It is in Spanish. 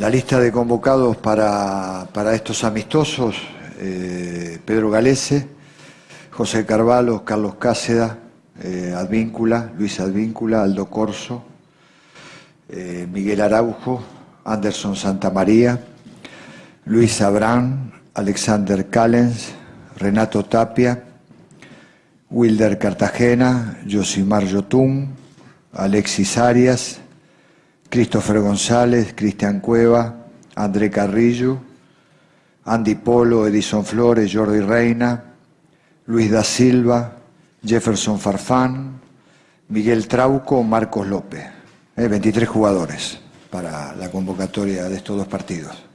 La lista de convocados para, estos amistosos, eh, Pedro Galese, José Carvalho, Carlos Cáceda, eh, Advíncula, Luis Advíncula, Aldo Corso, eh, Miguel Araujo, Anderson Santamaría, Luis Abrán, Alexander Callens, Renato Tapia, Wilder Cartagena, Josimar Yotún, Alexis Arias, Christopher González, Cristian Cueva, André Carrillo, Andy Polo, Edison Flores, Jordi Reina, Luis da Silva, Jefferson Farfán, Miguel Trauco, Marcos López. 23 eh, jugadores para la convocatoria de estos dos partidos.